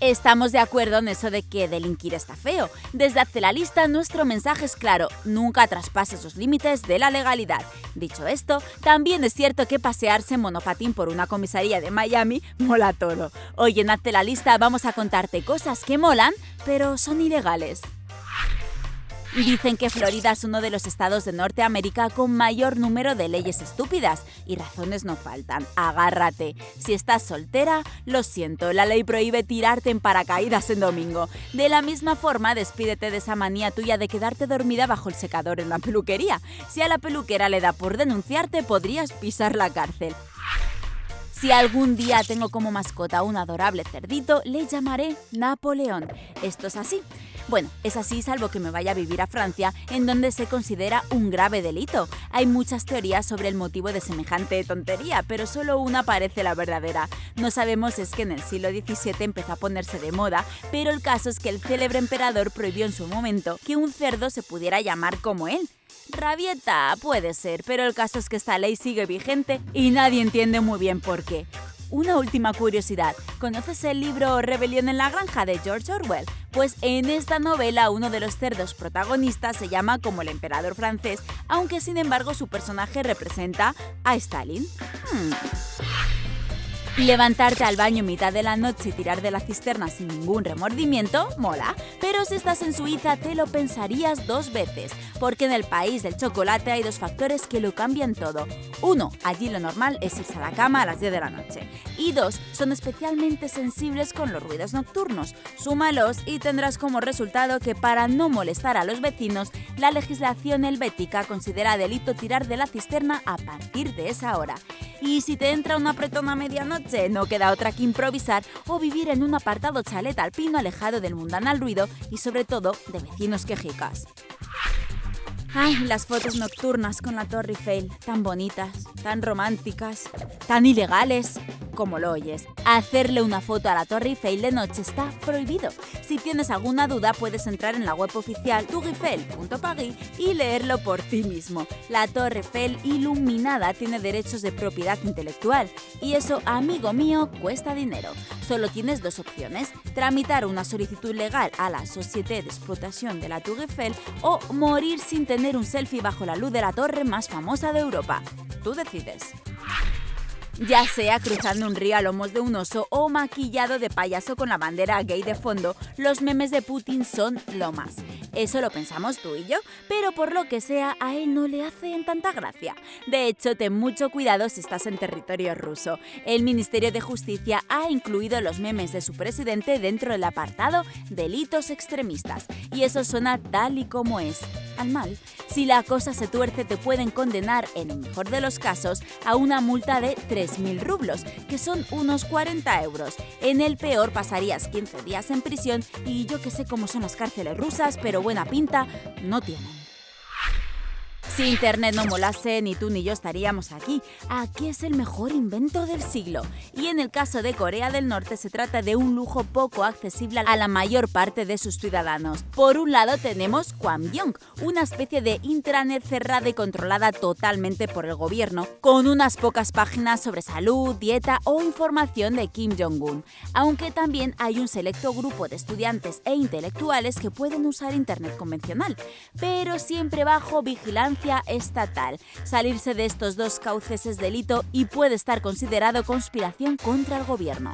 Estamos de acuerdo en eso de que delinquir está feo. Desde Hazte la Lista nuestro mensaje es claro, nunca traspases los límites de la legalidad. Dicho esto, también es cierto que pasearse en monopatín por una comisaría de Miami mola todo. Hoy en Hazte la Lista vamos a contarte cosas que molan, pero son ilegales. Dicen que Florida es uno de los estados de Norteamérica con mayor número de leyes estúpidas y razones no faltan. Agárrate. Si estás soltera, lo siento, la ley prohíbe tirarte en paracaídas en domingo. De la misma forma, despídete de esa manía tuya de quedarte dormida bajo el secador en la peluquería. Si a la peluquera le da por denunciarte, podrías pisar la cárcel. Si algún día tengo como mascota un adorable cerdito, le llamaré Napoleón. Esto es así. Bueno, es así salvo que me vaya a vivir a Francia, en donde se considera un grave delito. Hay muchas teorías sobre el motivo de semejante tontería, pero solo una parece la verdadera. No sabemos es que en el siglo XVII empezó a ponerse de moda, pero el caso es que el célebre emperador prohibió en su momento que un cerdo se pudiera llamar como él. Rabieta puede ser, pero el caso es que esta ley sigue vigente y nadie entiende muy bien por qué. Una última curiosidad, ¿conoces el libro Rebelión en la Granja de George Orwell? Pues en esta novela uno de los cerdos protagonistas se llama como el emperador francés, aunque sin embargo su personaje representa a Stalin. Hmm. Levantarte al baño en mitad de la noche y tirar de la cisterna sin ningún remordimiento, mola. Pero si estás en Suiza te lo pensarías dos veces, porque en el país del chocolate hay dos factores que lo cambian todo. Uno, allí lo normal es irse a la cama a las 10 de la noche. Y dos, son especialmente sensibles con los ruidos nocturnos. Súmalos y tendrás como resultado que para no molestar a los vecinos, la legislación helvética considera delito tirar de la cisterna a partir de esa hora. Y si te entra una apretón a medianoche, no queda otra que improvisar o vivir en un apartado chalet alpino alejado del mundanal ruido y sobre todo de vecinos quejicas. Ay, las fotos nocturnas con la Torre Eiffel, tan bonitas, tan románticas, tan ilegales como lo oyes. Hacerle una foto a la Torre Eiffel de noche está prohibido. Si tienes alguna duda puedes entrar en la web oficial toureiffel.paris y leerlo por ti mismo. La Torre Eiffel iluminada tiene derechos de propiedad intelectual y eso, amigo mío, cuesta dinero. Solo tienes dos opciones, tramitar una solicitud legal a la Société d'Exploitation de la Tour Eiffel o morir sin tener un selfie bajo la luz de la torre más famosa de Europa. Tú decides ya sea cruzando un río a lomos de un oso o maquillado de payaso con la bandera gay de fondo, los memes de Putin son lo más. Eso lo pensamos tú y yo, pero por lo que sea, a él no le hacen tanta gracia. De hecho, ten mucho cuidado si estás en territorio ruso. El Ministerio de Justicia ha incluido los memes de su presidente dentro del apartado Delitos extremistas, y eso suena tal y como es al mal. Si la cosa se tuerce te pueden condenar, en el mejor de los casos, a una multa de 3.000 rublos, que son unos 40 euros. En el peor pasarías 15 días en prisión y yo que sé cómo son las cárceles rusas, pero buena pinta no tienen. Si Internet no molase, ni tú ni yo estaríamos aquí. Aquí es el mejor invento del siglo. Y en el caso de Corea del Norte se trata de un lujo poco accesible a la mayor parte de sus ciudadanos. Por un lado tenemos Kwangbyong, una especie de intranet cerrada y controlada totalmente por el gobierno, con unas pocas páginas sobre salud, dieta o información de Kim Jong-un. Aunque también hay un selecto grupo de estudiantes e intelectuales que pueden usar Internet convencional, pero siempre bajo vigilancia estatal. Salirse de estos dos cauces es delito y puede estar considerado conspiración contra el gobierno.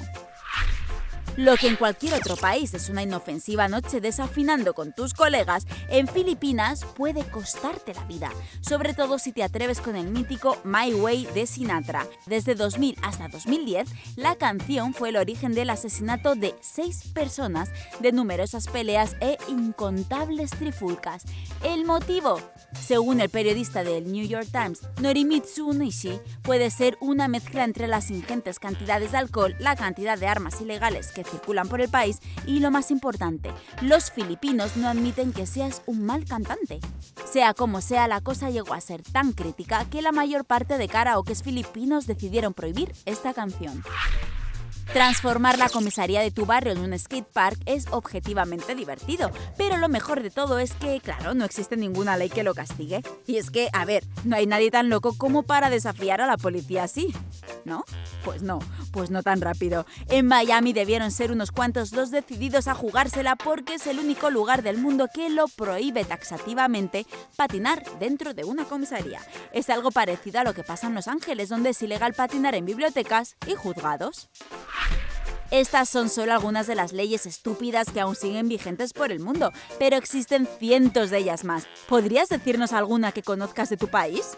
Lo que en cualquier otro país es una inofensiva noche desafinando con tus colegas, en Filipinas puede costarte la vida, sobre todo si te atreves con el mítico My Way de Sinatra. Desde 2000 hasta 2010, la canción fue el origen del asesinato de seis personas, de numerosas peleas e incontables trifulcas. ¿El motivo? Según el periodista del New York Times, Norimitsu Nishi, puede ser una mezcla entre las ingentes cantidades de alcohol, la cantidad de armas ilegales circulan por el país y lo más importante, los filipinos no admiten que seas un mal cantante. Sea como sea, la cosa llegó a ser tan crítica que la mayor parte de karaokes filipinos decidieron prohibir esta canción. Transformar la comisaría de tu barrio en un skate park es objetivamente divertido, pero lo mejor de todo es que, claro, no existe ninguna ley que lo castigue. Y es que, a ver, no hay nadie tan loco como para desafiar a la policía así. ¿No? Pues no, pues no tan rápido. En Miami debieron ser unos cuantos los decididos a jugársela porque es el único lugar del mundo que lo prohíbe taxativamente patinar dentro de una comisaría. Es algo parecido a lo que pasa en Los Ángeles, donde es ilegal patinar en bibliotecas y juzgados. Estas son solo algunas de las leyes estúpidas que aún siguen vigentes por el mundo, pero existen cientos de ellas más. ¿Podrías decirnos alguna que conozcas de tu país?